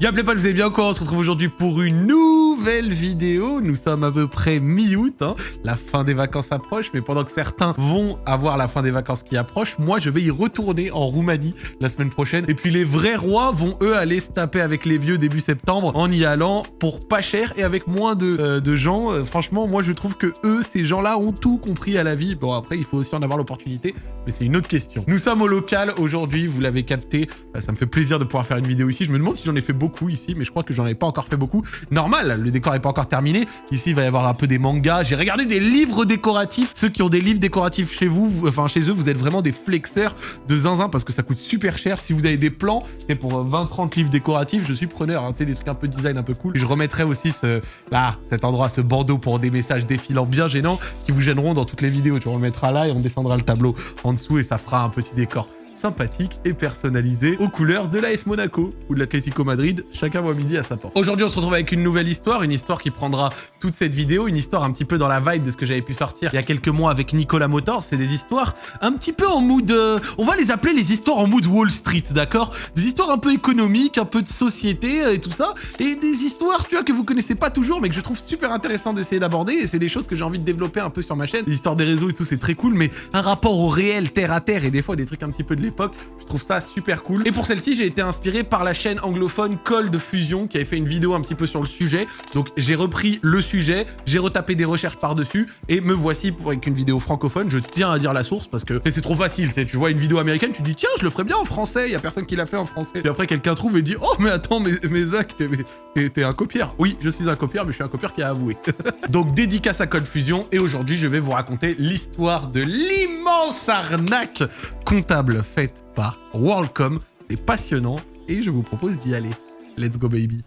Y'a pas, vous allez bien quoi On se retrouve aujourd'hui pour une nouvelle vidéo. Nous sommes à peu près mi-août, hein. la fin des vacances approche, mais pendant que certains vont avoir la fin des vacances qui approche, moi je vais y retourner en Roumanie la semaine prochaine. Et puis les vrais rois vont eux aller se taper avec les vieux début septembre en y allant pour pas cher et avec moins de, euh, de gens. Euh, franchement, moi je trouve que eux, ces gens-là, ont tout compris à la vie. Bon après, il faut aussi en avoir l'opportunité, mais c'est une autre question. Nous sommes au local aujourd'hui, vous l'avez capté. Euh, ça me fait plaisir de pouvoir faire une vidéo ici. Je me demande si j'en ai fait beaucoup ici, mais je crois que j'en ai pas encore fait beaucoup. Normal, le décor est pas encore terminé. Ici, il va y avoir un peu des mangas. J'ai regardé des livres décoratifs. Ceux qui ont des livres décoratifs chez vous, enfin chez eux, vous êtes vraiment des flexeurs de zinzin parce que ça coûte super cher. Si vous avez des plans, c'est pour 20-30 livres décoratifs, je suis preneur. Hein, tu sais, des trucs un peu design, un peu cool. je remettrai aussi ce, là, cet endroit, ce bandeau pour des messages défilants bien gênants qui vous gêneront dans toutes les vidéos. Tu vois, là et on descendra le tableau en dessous et ça fera un petit décor sympathique et personnalisé aux couleurs de l'AS Monaco ou de l'Atlético Madrid, chacun voit midi à sa porte. Aujourd'hui, on se retrouve avec une nouvelle histoire, une histoire qui prendra toute cette vidéo, une histoire un petit peu dans la vibe de ce que j'avais pu sortir il y a quelques mois avec Nicolas Motors. C'est des histoires un petit peu en mood... Euh, on va les appeler les histoires en mood Wall Street, d'accord? Des histoires un peu économiques, un peu de société euh, et tout ça, et des histoires, tu vois, que vous connaissez pas toujours, mais que je trouve super intéressant d'essayer d'aborder, et c'est des choses que j'ai envie de développer un peu sur ma chaîne. Les histoires des réseaux et tout, c'est très cool, mais un rapport au réel, terre à terre, et des fois des trucs un petit peu l'époque, je trouve ça super cool. Et pour celle-ci, j'ai été inspiré par la chaîne anglophone Cold Fusion qui avait fait une vidéo un petit peu sur le sujet. Donc j'ai repris le sujet, j'ai retapé des recherches par-dessus et me voici pour avec une vidéo francophone. Je tiens à dire la source parce que c'est trop facile. Tu vois une vidéo américaine, tu dis tiens, je le ferais bien en français. Il y a personne qui l'a fait en français. Puis après, quelqu'un trouve et dit oh mais attends, mais, mais Zach, t'es un copieur. Oui, je suis un copieur, mais je suis un copieur qui a avoué. Donc dédicace à Cold Fusion et aujourd'hui, je vais vous raconter l'histoire de l'immense arnaque comptable faite par WorldCom. C'est passionnant et je vous propose d'y aller. Let's go baby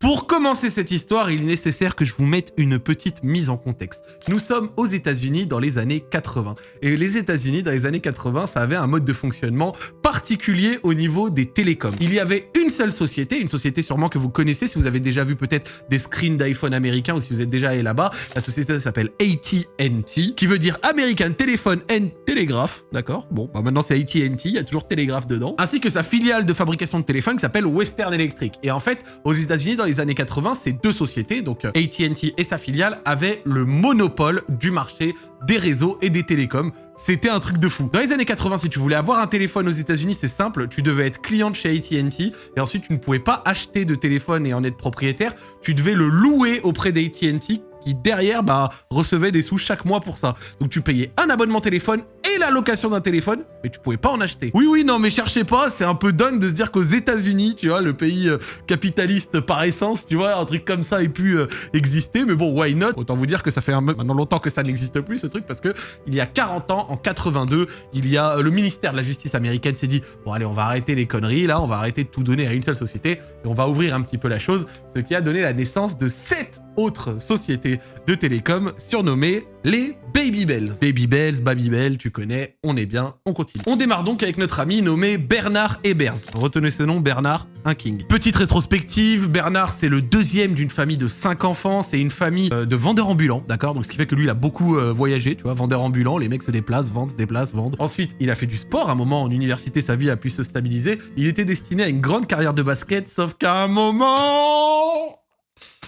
Pour commencer cette histoire, il est nécessaire que je vous mette une petite mise en contexte. Nous sommes aux États-Unis dans les années 80. Et les États-Unis, dans les années 80, ça avait un mode de fonctionnement particulier au niveau des télécoms. Il y avait une seule société, une société sûrement que vous connaissez si vous avez déjà vu peut-être des screens d'iPhone américains ou si vous êtes déjà allé là-bas. La société s'appelle AT&T, qui veut dire American Telephone and Telegraph, d'accord Bon, bah maintenant c'est AT&T, il y a toujours télégraphe dedans. Ainsi que sa filiale de fabrication de téléphones qui s'appelle Western Electric. Et en fait, aux États-Unis, dans les années 80, ces deux sociétés, donc euh, AT&T et sa filiale, avaient le monopole du marché des réseaux et des télécoms. C'était un truc de fou. Dans les années 80, si tu voulais avoir un téléphone aux États-Unis, c'est simple, tu devais être client chez AT&T et ensuite tu ne pouvais pas acheter de téléphone et en être propriétaire, tu devais le louer auprès d'AT&T qui derrière bah, recevait des sous chaque mois pour ça. Donc tu payais un abonnement téléphone et la location d'un téléphone, mais tu pouvais pas en acheter. Oui, oui, non, mais cherchez pas, c'est un peu dingue de se dire qu'aux États-Unis, tu vois, le pays euh, capitaliste par essence, tu vois, un truc comme ça ait pu euh, exister, mais bon, why not? Autant vous dire que ça fait un, maintenant longtemps que ça n'existe plus, ce truc, parce que il y a 40 ans, en 82, il y a euh, le ministère de la Justice américaine s'est dit, bon allez, on va arrêter les conneries, là, on va arrêter de tout donner à une seule société, et on va ouvrir un petit peu la chose, ce qui a donné la naissance de sept autres sociétés de télécom surnommées les Baby Bells. Baby Bells, Baby Bell, tu connais, on est bien, on continue. On démarre donc avec notre ami nommé Bernard Ebers. Retenez ce nom, Bernard, un king. Petite rétrospective, Bernard c'est le deuxième d'une famille de cinq enfants, c'est une famille euh, de vendeurs ambulants, d'accord? Donc ce qui fait que lui a beaucoup euh, voyagé, tu vois, vendeur ambulant, les mecs se déplacent, vendent, se déplacent, vendent. Ensuite, il a fait du sport, à un moment en université sa vie a pu se stabiliser, il était destiné à une grande carrière de basket, sauf qu'à un moment...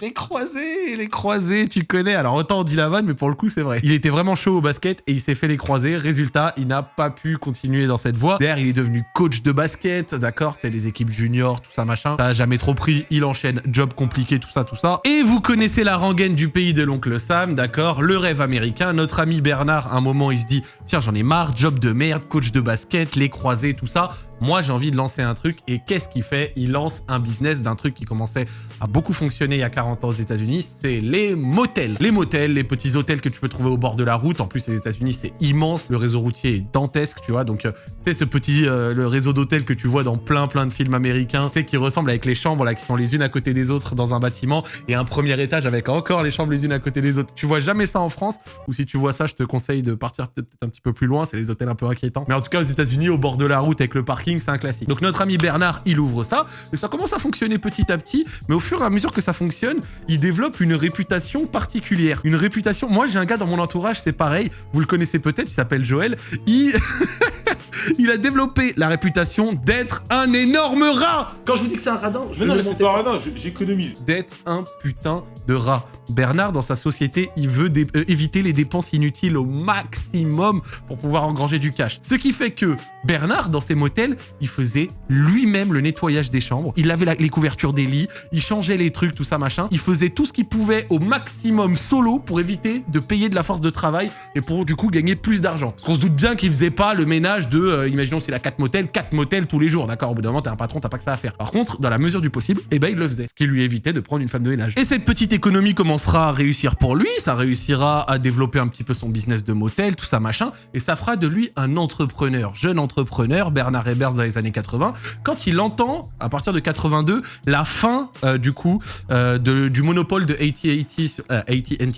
Les croisés, les croisés, tu connais. Alors autant on dit la vanne, mais pour le coup c'est vrai. Il était vraiment chaud au basket et il s'est fait les croisés. Résultat, il n'a pas pu continuer dans cette voie. D'ailleurs, il est devenu coach de basket, d'accord C'est les équipes juniors, tout ça machin. Ça jamais trop pris. Il enchaîne job compliqué, tout ça, tout ça. Et vous connaissez la rengaine du pays de l'oncle Sam, d'accord Le rêve américain. Notre ami Bernard, un moment, il se dit tiens, j'en ai marre, job de merde, coach de basket, les croisés, tout ça. Moi, j'ai envie de lancer un truc. Et qu'est-ce qu'il fait? Il lance un business d'un truc qui commençait à beaucoup fonctionner il y a 40 ans aux États-Unis, c'est les motels. Les motels, les petits hôtels que tu peux trouver au bord de la route. En plus, les États-Unis, c'est immense. Le réseau routier est dantesque, tu vois. Donc, euh, tu sais, ce petit euh, le réseau d'hôtels que tu vois dans plein, plein de films américains, tu sais, qui ressemble avec les chambres, là, qui sont les unes à côté des autres dans un bâtiment et un premier étage avec encore les chambres les unes à côté des autres. Tu vois jamais ça en France. Ou si tu vois ça, je te conseille de partir peut-être un petit peu plus loin. C'est les hôtels un peu inquiétants. Mais en tout cas, aux États-Unis, au bord de la route avec le parking, c'est un classique. Donc notre ami Bernard, il ouvre ça, et ça commence à fonctionner petit à petit, mais au fur et à mesure que ça fonctionne, il développe une réputation particulière. Une réputation... Moi, j'ai un gars dans mon entourage, c'est pareil, vous le connaissez peut-être, il s'appelle Joël, il... il a développé la réputation d'être un énorme rat Quand je vous dis que c'est un radin, je Mais non, ne mais le c'est pas radin, j'économise. d'être un putain de rat. Bernard, dans sa société, il veut euh, éviter les dépenses inutiles au maximum pour pouvoir engranger du cash. Ce qui fait que Bernard, dans ses motels, il faisait lui-même le nettoyage des chambres. Il lavait la- les couvertures des lits, il changeait les trucs, tout ça, machin. Il faisait tout ce qu'il pouvait au maximum solo pour éviter de payer de la force de travail et pour, du coup, gagner plus d'argent. Parce qu'on se doute bien qu'il faisait pas le ménage de, euh, imaginons, s'il a 4 motels, 4 motels tous les jours, d'accord Au bout d'un moment, t'es un patron, t'as pas que ça à faire. Par contre, dans la mesure du possible, eh ben, il le faisait. Ce qui lui évitait de prendre une femme de ménage. Et cette petite économie commencera à réussir pour lui, ça réussira à développer un petit peu son business de motel, tout ça, machin, et ça fera de lui un entrepreneur, jeune entrepreneur, Bernard Hebers dans les années 80, quand il entend, à partir de 82, la fin, euh, du coup, euh, du monopole de AT&T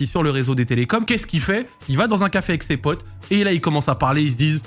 sur- le réseau des télécoms, qu'est-ce qu'il fait? Il va dans un café avec ses potes, et là, ils commencent à parler, ils se disent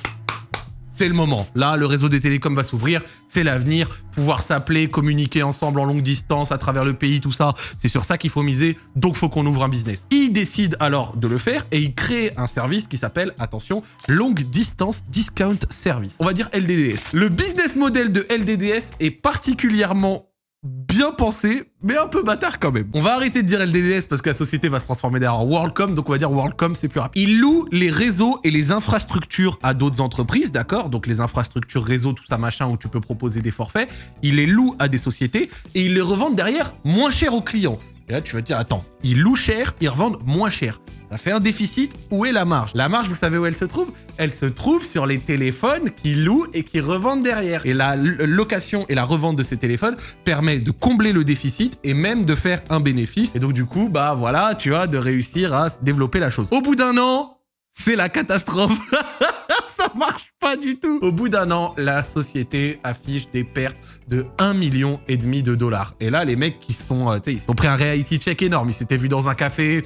c'est le moment. Là, le réseau des télécoms va s'ouvrir, c'est l'avenir. Pouvoir s'appeler, communiquer ensemble en longue distance à travers le pays, tout ça, c'est sur ça qu'il faut miser, donc faut qu'on ouvre un business. Il décide alors de le faire et il crée un service qui s'appelle, attention, Long Distance Discount Service. On va dire LDDS. Le business model de LDDS est particulièrement bien pensé, mais un peu bâtard quand même. On va arrêter de dire LDDS parce que la société va se transformer derrière WorldCom, donc on va dire WorldCom, c'est plus rapide. Il loue les réseaux et les infrastructures à d'autres entreprises, d'accord? Donc les infrastructures réseau, tout ça machin, où tu peux proposer des forfaits, il les loue à des sociétés et il les revend derrière moins cher aux clients. Et là, tu vas te dire, attends, ils louent cher, ils revendent moins cher. Ça fait un déficit, où est la marge? La marge, vous savez où elle se trouve? Elle se trouve sur les téléphones qu'ils louent et qui revendent derrière. Et la location et la revente de ces téléphones permet de combler le déficit et même de faire un bénéfice. Et donc du coup, bah voilà, tu vois, de réussir à développer la chose. Au bout d'un an, c'est la catastrophe. Ça marche pas du tout. Au bout d'un an, la société affiche des pertes de 1 million et demi de dollars. Et là, les mecs qui sont, euh, tu ils ont pris un reality check énorme. Ils s'étaient vus dans un café,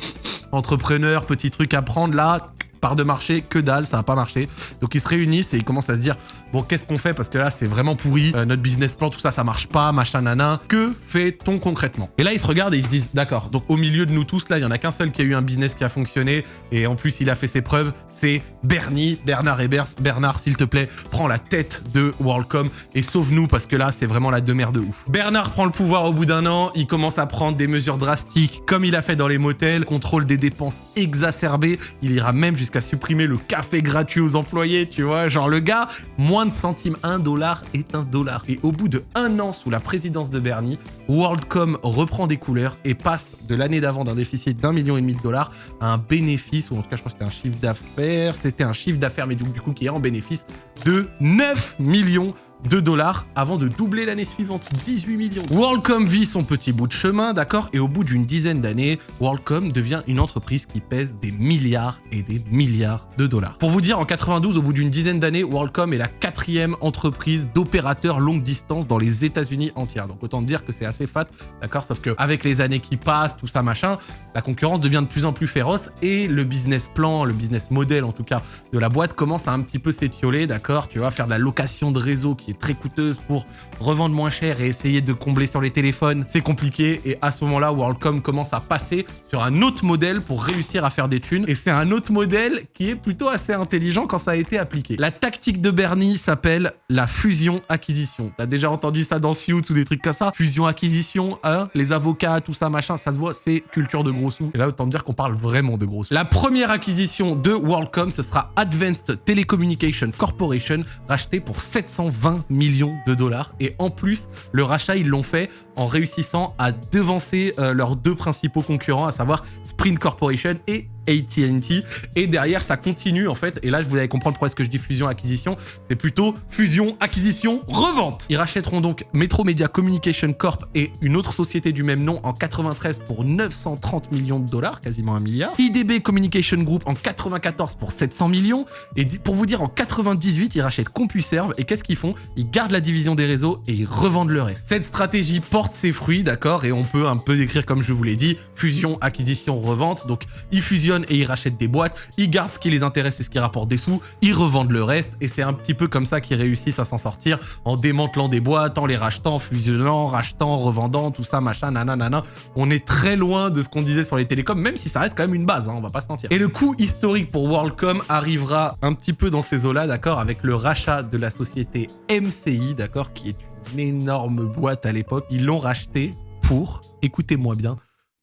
entrepreneur, petit truc à prendre là. De marché, que dalle, ça va pas marché. Donc ils se réunissent et ils commencent à se dire bon qu'est-ce qu'on fait? Parce que là c'est vraiment pourri, Euh, notre business plan tout ça ça marche pas, machin nana. Que fait-on concrètement? Et là ils se regardent et ils se disent d'accord. Donc au milieu de nous tous là il y en a qu'un seul qui a eu un business qui a fonctionné et en plus il a fait ses preuves, c'est Bernie, Bernard Hebers. Bernard s'il te plaît prends la tête de WorldCom et sauve-nous parce que là c'est vraiment la demeure de ouf. Bernard prend le pouvoir au bout d'un an, il commence à prendre des mesures drastiques comme il a fait dans les motels, contrôle des dépenses exacerbées, il ira même jusqu'à supprimer le café gratuit aux employés, tu vois, genre le gars, moins de centimes, un dollar est un dollar. Et au bout de un an sous la présidence de Bernie, WorldCom reprend des couleurs et passe de l'année d'avant d'un déficit d'un million et demi de dollars à un bénéfice, ou en tout cas je crois que c'était un chiffre d'affaires, c'était un chiffre d'affaires mais du coup qui est en bénéfice de 9 millions de dollars avant de doubler l'année suivante, 18 millions. WorldCom vit son petit bout de chemin, d'accord Et au bout d'une dizaine d'années, WorldCom devient une entreprise qui pèse des milliards et des milliards de dollars. Pour vous dire, en 92, au bout d'une dizaine d'années, WorldCom est la quatrième entreprise d'opérateurs longue distance dans les États-Unis entières. Donc autant dire que c'est assez fat, d'accord Sauf que avec les années qui passent, tout ça machin, la concurrence devient de plus en plus féroce et le business plan, le business model en tout cas de la boîte commence à un petit peu s'étioler, d'accord Tu vas faire de la location de réseau qui est très coûteuse pour revendre moins cher et essayer de combler sur les téléphones. C'est compliqué et à ce moment-là, WorldCom commence à passer sur un autre modèle pour réussir à faire des thunes. Et c'est un autre modèle qui est plutôt assez intelligent quand ça a été appliqué. La tactique de Bernie s'appelle la fusion-acquisition. T'as déjà entendu ça dans Suits ou des trucs comme ça? Fusion-acquisition, hein? Les avocats, tout ça, machin, ça se voit, c'est culture de gros sous. Et là, autant dire qu'on parle vraiment de gros sous. La première acquisition de WorldCom, ce sera Advanced Telecommunication Corporation, racheté pour 720 millions de dollars. Et en plus, le rachat, ils l'ont fait en réussissant à devancer euh, leurs deux principaux concurrents, à savoir Sprint Corporation et AT&T et derrière ça continue en fait. Et là je vous allez comprendre pourquoi est-ce que je dis fusion acquisition. C'est plutôt fusion acquisition revente. Ils rachèteront donc Metro Media Communication Corp et une autre société du même nom en 93 pour 930 millions de dollars quasiment un milliard. IDB Communication Group en 94 pour 700 millions. Et pour vous dire en 98 ils rachètent CompuServe. Et qu'est-ce qu'ils font? Ils gardent la division des réseaux et ils revendent le reste. Cette stratégie porte ses fruits, d'accord Et on peut un peu décrire comme je vous l'ai dit, fusion, acquisition, revente. Donc ils fusionnent et ils rachètent des boîtes, ils gardent ce qui les intéresse et ce qui rapporte des sous, ils revendent le reste et c'est un petit peu comme ça qu'ils réussissent à s'en sortir en démantelant des boîtes, en les rachetant, fusionnant, rachetant, revendant, tout ça, machin, nanana. On est très loin de ce qu'on disait sur les télécoms, même si ça reste quand même une base, hein, on va pas se mentir. Et le coup historique pour WorldCom arrivera un petit peu dans ces eaux-là, d'accord, avec le rachat de la société MCI, d'accord, qui est une énorme boîte à l'époque. Ils l'ont racheté pour, écoutez-moi bien,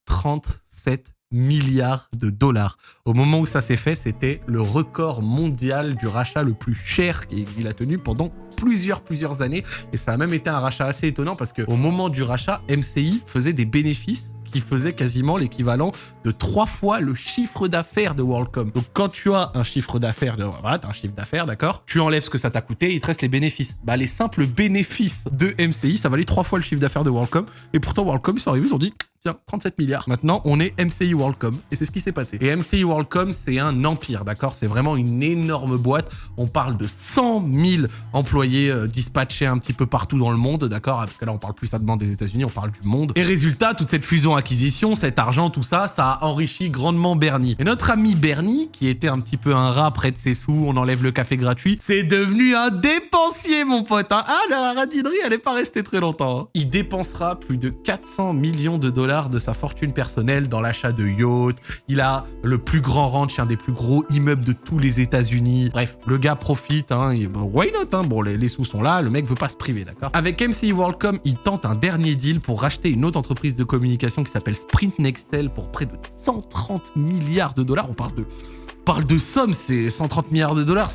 37 milliards de dollars. Au moment où ça s'est fait, c'était le record mondial du rachat le plus cher qu'il a tenu pendant plusieurs, plusieurs années. Et ça a même été un rachat assez étonnant parce qu'au moment du rachat, MCI faisait des bénéfices qui faisaient quasiment l'équivalent de trois fois le chiffre d'affaires de WorldCom. Donc quand tu as un chiffre d'affaires, de, voilà, un chiffre d'affaires, d'accord Tu enlèves ce que ça t'a coûté, il te reste les bénéfices. Bah les simples bénéfices de MCI, ça valait trois fois le chiffre d'affaires de WorldCom. Et pourtant WorldCom, ils sont arrivés, ils ont dit Tiens, 37 milliards. Maintenant, on est MCI WorldCom. Et c'est ce qui s'est passé. Et MCI WorldCom, c'est un empire, d'accord C'est vraiment une énorme boîte. On parle de 100 000 employés euh, dispatchés un petit peu partout dans le monde, d'accord Parce que là, on parle plus demande des États-Unis, on parle du monde. Et résultat, toute cette fusion-acquisition, cet argent, tout ça, ça a enrichi grandement Bernie. Et notre ami Bernie, qui était un petit peu un rat près de ses sous, on enlève le café gratuit, c'est devenu un dépensier, mon pote. Hein. ah, la radinerie, elle n'est pas restée très longtemps. Hein. Il dépensera plus de 400 millions de dollars de sa fortune personnelle dans l'achat de yachts. Il a le plus grand ranch, un des plus gros immeubles de tous les États-Unis. Bref, le gars profite. Hein, et, why not hein Bon, les, sous sont là, le mec veut pas se priver, d'accord Avec MCI WorldCom, il tente un dernier deal pour racheter une autre entreprise de communication qui s'appelle Sprint Nextel pour près de 130 milliards de dollars. On parle de parle de sommes, c'est 130 milliards de dollars,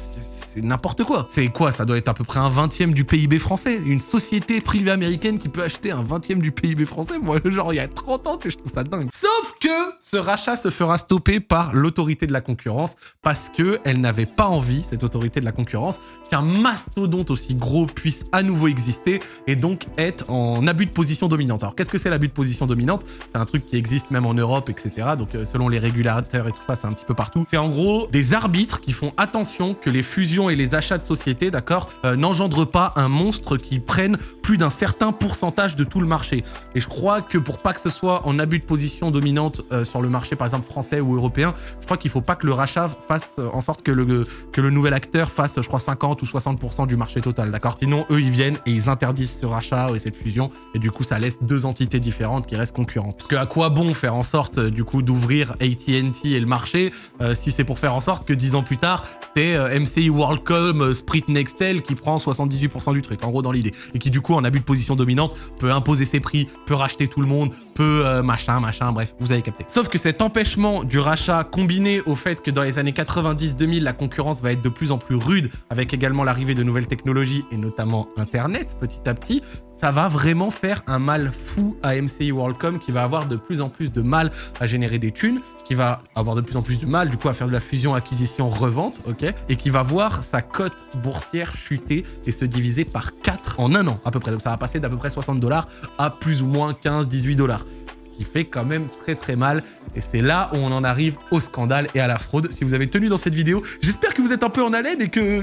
c'est n'importe quoi. C'est quoi Ça doit être à peu près un vingtième du PIB français. Une société privée américaine qui peut acheter un vingtième du PIB français. Moi, genre, il y a 30 ans, je trouve ça dingue. Sauf que ce rachat se fera stopper par l'autorité de la concurrence parce que elle n'avait pas envie, cette autorité de la concurrence, qu'un mastodonte aussi gros puisse à nouveau exister et donc être en abus de position dominante. Alors, qu'est-ce que c'est l'abus de position dominante? C'est un truc qui existe même en Europe, etc. Donc, euh, selon les régulateurs et tout ça, c'est un petit peu partout. C'est en gros des arbitres qui font attention que les fusions et les achats de sociétés, d'accord, euh, n'engendrent pas un monstre qui prenne plus d'un certain pourcentage de tout le marché. Et je crois que pour pas que ce soit en abus de position dominante euh, sur le marché, par exemple français ou européen, je crois qu'il faut pas que le rachat fasse euh, en sorte que le, que le nouvel acteur fasse, je crois, 50 ou 60% du marché total, d'accord Sinon, eux, ils viennent et ils interdisent ce rachat et cette fusion, et du coup, ça laisse deux entités différentes qui restent concurrentes. Parce que à quoi bon faire en sorte, du coup, d'ouvrir AT&T et le marché si c'est pour faire en sorte que dix ans plus tard, t'es MCI WorldCom euh, Sprint Nextel qui prend 78% du truc, en gros dans l'idée. Et qui du coup, en abus de position dominante, peut imposer ses prix, peut racheter tout le monde, peut euh, machin, machin, bref, vous avez capté. Sauf que cet empêchement du rachat combiné au fait que dans les années 90-2000, la concurrence va être de plus en plus rude, avec également l'arrivée de nouvelles technologies et notamment Internet petit à petit, ça va vraiment faire un mal fou à MCI WorldCom qui va avoir de plus en plus de mal à générer des thunes qui va avoir de plus en plus de mal du coup à faire de la fusion, acquisition, revente, ok, et qui va voir sa cote boursière chuter et se diviser par 4 en un an à peu près. Donc ça va passer d'à peu près 60 dollars à plus ou moins 15, 18 dollars Ce qui fait quand même très très mal. Et c'est là où on en arrive au scandale et à la fraude. Si vous avez tenu dans cette vidéo, j'espère que vous êtes un peu en haleine et que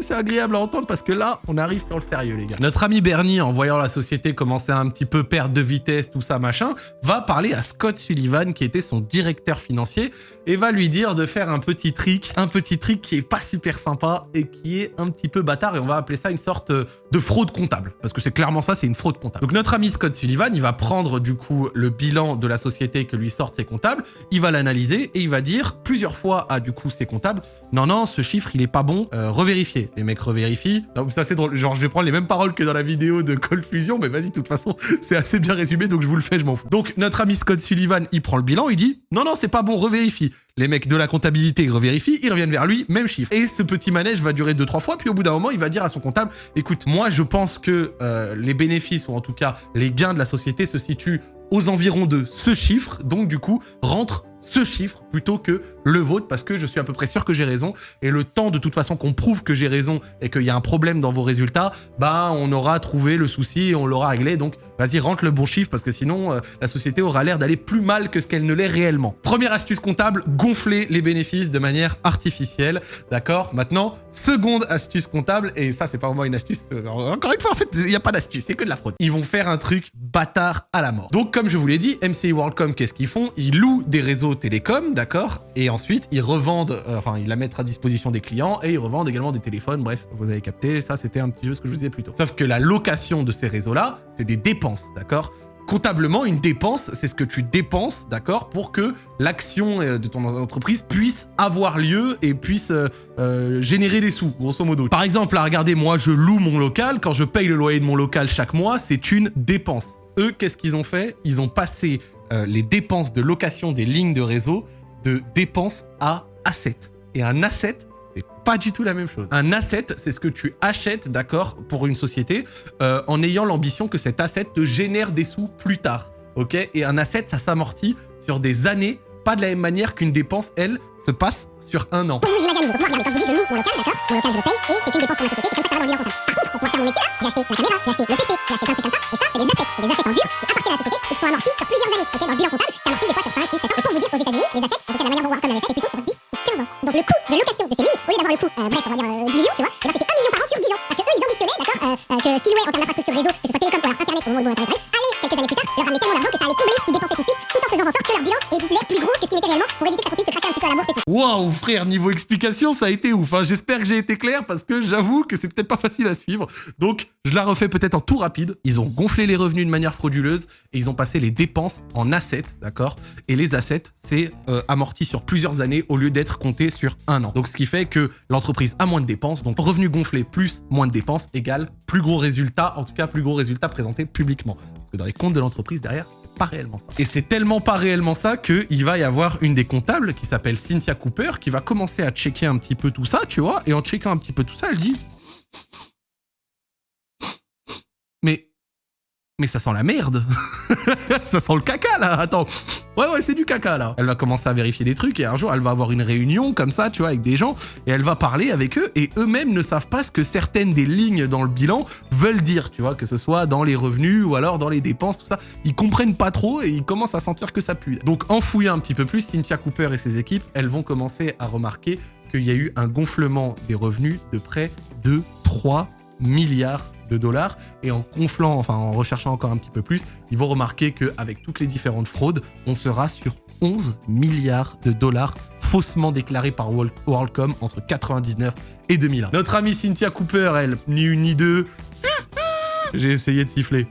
c'est agréable à entendre parce que là, on arrive sur le sérieux, les gars. Notre ami Bernie, en voyant la société commencer à un petit peu perdre de vitesse, tout ça, machin, va parler à Scott Sullivan, qui était son directeur financier, et va lui dire de faire un petit trick, un petit trick qui est pas super sympa et qui est un petit peu bâtard, et on va appeler ça une sorte de fraude comptable. Parce que c'est clairement ça, c'est une fraude comptable. Donc notre ami Scott Sullivan, il va prendre du coup le bilan de la société que lui sortent ses comptables, il va l'analyser et il va dire plusieurs fois à du coup ses comptables, non, non, ce chiffre, il est pas bon, euh, revérifie les mecs revérifient. Ça c'est drôle. Genre je vais prendre les mêmes paroles que dans la vidéo de Cold Fusion, mais vas-y, de toute façon, c'est assez bien résumé, donc je vous le fais, je m'en fous. Donc notre ami Scott Sullivan, il prend le bilan, il dit non, non, c'est pas bon, revérifie. Les mecs de la comptabilité ils revérifient, ils reviennent vers lui, même chiffre. Et ce petit manège va durer deux, trois fois, puis au bout d'un moment, il va dire à son comptable, écoute, moi je pense que euh, les bénéfices, ou en tout cas les gains de la société se situent aux environs de ce chiffre, donc du coup, rentre ce chiffre plutôt que le vôtre parce que je suis à peu près sûr que j'ai raison. Et le temps de toute façon qu'on prouve que j'ai raison et qu'il y a un problème dans vos résultats, bah on aura trouvé le souci et on l'aura réglé. Donc vas-y, rentre le bon chiffre parce que sinon euh, la société aura l'air d'aller plus mal que ce qu'elle ne l'est réellement. Première astuce comptable, gonfler les bénéfices de manière artificielle. D'accord? Maintenant, seconde astuce comptable, et ça c'est pas vraiment une astuce, euh, encore une fois en fait, il n'y a pas d'astuce, c'est que de la fraude. Ils vont faire un truc bâtard à la mort. Donc comme je vous l'ai dit, MCI WorldCom, qu'est-ce qu'ils font? Ils louent des réseaux télécoms, d'accord Et ensuite, ils revendent, euh, enfin, ils la mettent à disposition des clients et ils revendent également des téléphones. Bref, vous avez capté, ça c'était un petit peu ce que je vous disais plus tôt. Sauf que la location de ces réseaux-là, c'est des dépenses, d'accord? Comptablement, une dépense, c'est ce que tu dépenses, d'accord, pour que l'action euh, de ton entreprise puisse avoir lieu et puisse euh, générer des sous, grosso modo. Par exemple, là, regardez, moi, je loue mon local. Quand je paye le loyer de mon local chaque mois, c'est une dépense. Eux, qu'est-ce qu'ils ont fait? Ils ont passé les dépenses de location des lignes de réseau de dépenses à asset. Et un asset, pas du tout la même chose. Un asset, c'est ce que tu achètes, d'accord, pour une société, euh, en ayant l'ambition que cet asset te génère des sous plus tard, ok? Et un asset, ça s'amortit sur des années, pas de la même manière qu'une dépense, elle, se passe sur un an. Donc, vous imaginez, donc moi, regardez, quand je vous dis je loue mon local, d'accord Mon local, je le paye, et c'est une dépense pour ma société, c'est comme ça que ça va dans le bilan comptable. Par contre, pour pouvoir faire mon métier, j'ai acheté la caméra, j'ai acheté le PC, j'ai acheté plein de trucs comme ça, et ça, c'est des assets, c'est des assets en dur qui appartiennent à la société sont amortis sur plusieurs années, ok Dans le bilan comptable, c'est amorti des fois sur 5, 6, 7 ans. Et pour vous dire, aux États-Unis, les assets, en tout cas, la manière dont Wacom l'avait fait, est plutôt sur 10 ou 15 ans. Donc, le coût de location de ces lignes, au lieu d'avoir le coût, euh, bref, on va dire euh, 10 millions, tu vois, eh ben, c'était 1 million par an sur 10 ans. Parce que eux, ils ambitionnaient, d'accord, euh, euh, que Skillway, en termes d'infrastructure réseau, que ce soit télécom ou alors Waouh, frère, niveau explication, ça a été ouf. Hein. J'espère que j'ai été clair parce que j'avoue que c'est peut-être pas facile à suivre. Donc, je la refais peut-être en tout rapide. Ils ont gonflé les revenus de manière frauduleuse et ils ont passé les dépenses en assets, d'accord? Et les assets, c'est euh, amorti sur plusieurs années au lieu d'être compté sur un an. Donc, ce qui fait que l'entreprise a moins de dépenses. Donc, revenus gonflés plus moins de dépenses égale plus gros résultat, en tout cas plus gros résultat présenté publiquement. Parce que dans les comptes de l'entreprise derrière, pas réellement ça. Et c'est tellement pas réellement ça qu'il va y avoir une des comptables qui s'appelle Cynthia Cooper qui va commencer à checker un petit peu tout ça, tu vois, et en checkant un petit peu tout ça, elle dit... Mais... Mais ça sent la merde Ça sent le caca, là Attends Ouais, ouais, c'est du caca, là. Elle va commencer à vérifier des trucs, et un jour, elle va avoir une réunion, comme ça, tu vois, avec des gens, et elle va parler avec eux, et eux-mêmes ne savent pas ce que certaines des lignes dans le bilan veulent dire, tu vois, que ce soit dans les revenus, ou alors dans les dépenses, tout ça. Ils comprennent pas trop, et ils commencent à sentir que ça pue. Donc, en fouillant un petit peu plus, Cynthia Cooper et ses équipes, elles vont commencer à remarquer qu'il y a eu un gonflement des revenus de près de 3 milliards de dollars et en gonflant, enfin en recherchant encore un petit peu plus, ils vont remarquer qu'avec toutes les différentes fraudes, on sera sur 11 milliards de dollars faussement déclarés par WorldCom entre 99 et 2001. Notre amie Cynthia Cooper, elle, ni une ni deux, j'ai essayé de siffler.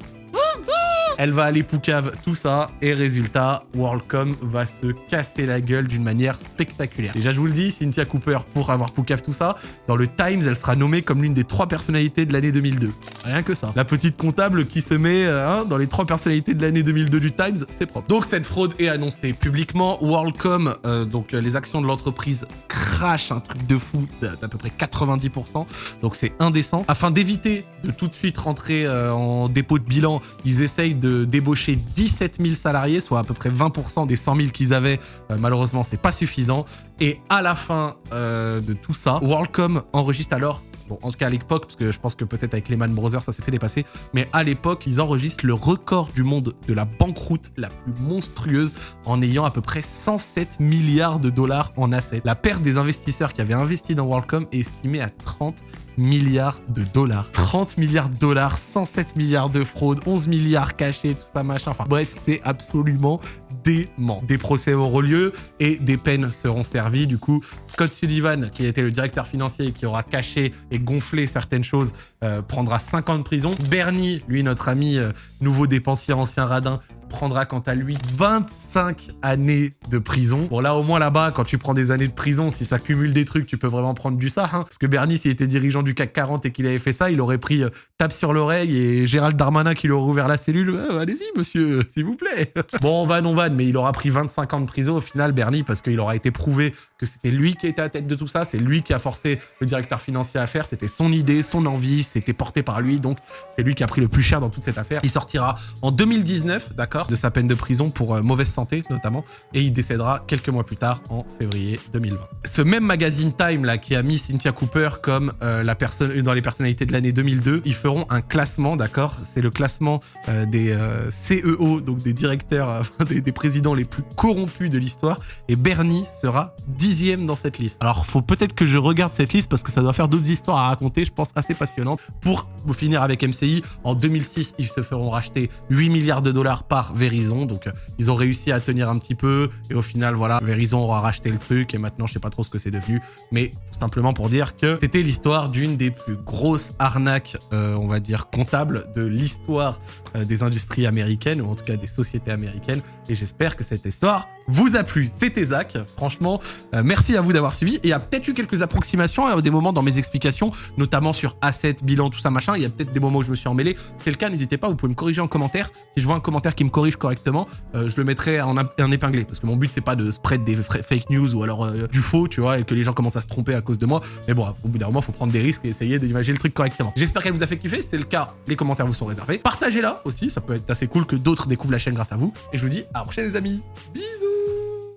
Elle va aller poucave tout ça, et résultat, WorldCom va se casser la gueule d'une manière spectaculaire. Déjà, je vous le dis, Cynthia Cooper, pour avoir poucave tout ça, dans le Times, elle sera nommée comme l'une des trois personnalités de l'année 2002. Rien que ça. La petite comptable qui se met euh, hein, dans les trois personnalités de l'année 2002 du Times, c'est propre. Donc, cette fraude est annoncée publiquement. WorldCom, euh, donc euh, les actions de l'entreprise crachent un truc de fou d'à peu près 90%. Donc, c'est indécent. Afin d'éviter de tout de suite rentrer en dépôt de bilan, ils essayent de débaucher 17 000 salariés, soit à peu près 20% des 100 000 qu'ils avaient. Euh, malheureusement, c'est pas suffisant. Et à la fin euh, de tout ça, WorldCom enregistre alors Bon, en tout cas à l'époque, parce que je pense que peut-être avec Lehman Brothers ça s'est fait dépasser, mais à l'époque, ils enregistrent le record du monde de la banqueroute la plus monstrueuse en ayant à peu près 107 milliards de dollars en assets. La perte des investisseurs qui avaient investi dans WorldCom est estimée à 30 milliards de dollars. 30 milliards de dollars, 107 milliards de fraude, 11 milliards cachés, tout ça, machin. Enfin bref, c'est absolument Des procès auront lieu et des peines seront servies. Du coup, Scott Sullivan, qui été le directeur financier et qui aura caché et gonflé certaines choses, euh, prendra 5 ans de prison. Bernie, lui, notre ami euh, nouveau dépensier, ancien radin, prendra quant à lui 25 années de prison. Bon là au moins là-bas, quand tu prends des années de prison, si ça cumule des trucs, tu peux vraiment prendre du ça. Hein. Parce que Bernie, s'il était dirigeant du CAC 40 et qu'il avait fait ça, il aurait pris euh, tape sur l'oreille et Gérald Darmanin qui lui aurait ouvert la cellule. Allez-y monsieur, s'il vous plaît. bon, on va, on va, mais il aura pris 25 ans de prison au final, Bernie, parce qu'il aura été prouvé que c'était lui qui était à la tête de tout ça, c'est lui qui a forcé le directeur financier à faire, c'était son idée, son envie, c'était porté par lui, donc c'est lui qui a pris le plus cher dans toute cette affaire. Il sortira en 2019, d'accord? De sa peine de prison pour euh, mauvaise santé notamment, et il décédera quelques mois plus tard en février 2020. Ce même magazine Time là qui a mis Cynthia Cooper comme euh, la personne dans les personnalités de l'année 2002, ils feront un classement, d'accord? C'est le classement euh, des euh, CEO, donc des directeurs, des, des présidents les plus corrompus de l'histoire, et Bernie sera dixième dans cette liste. Alors faut peut-être que je regarde cette liste parce que ça doit faire d'autres histoires à raconter, je pense assez passionnantes. Pour finir avec MCI, en 2006, ils se feront racheter 8 milliards de dollars par Verizon, donc euh, ils ont réussi à tenir un petit peu, et au final, voilà, Verizon aura racheté le truc, et maintenant, je sais pas trop ce que c'est devenu, mais tout simplement pour dire que c'était l'histoire d'une des plus grosses arnaques, euh, on va dire, comptables de l'histoire des industries américaines, ou en tout cas des sociétés américaines, et j'espère que cette histoire vous a plu. C'était Zach, franchement, euh, merci à vous d'avoir suivi, et il y a peut-être eu quelques approximations à des moments dans mes explications, notamment sur assets, bilan, tout ça, machin, il y a peut-être des moments où je me suis emmêlé, c'est le cas, n'hésitez pas, vous pouvez me corriger en commentaire, si je vois un commentaire qui me corrige correctement, euh, je le mettrai en, épinglé, parce que mon but c'est pas de spread des fake news ou alors euh, du faux, tu vois, et que les gens commencent à se tromper à cause de moi, mais bon, au bout d'un moment, faut prendre des risques et essayer d'imaginer le truc correctement. J'espère qu'elle vous a fait kiffer, si c'est le cas, les commentaires vous sont réservés, partagez-la aussi, ça peut être assez cool que d'autres découvrent la chaîne grâce à vous, et je vous dis à la prochaine les amis, bisous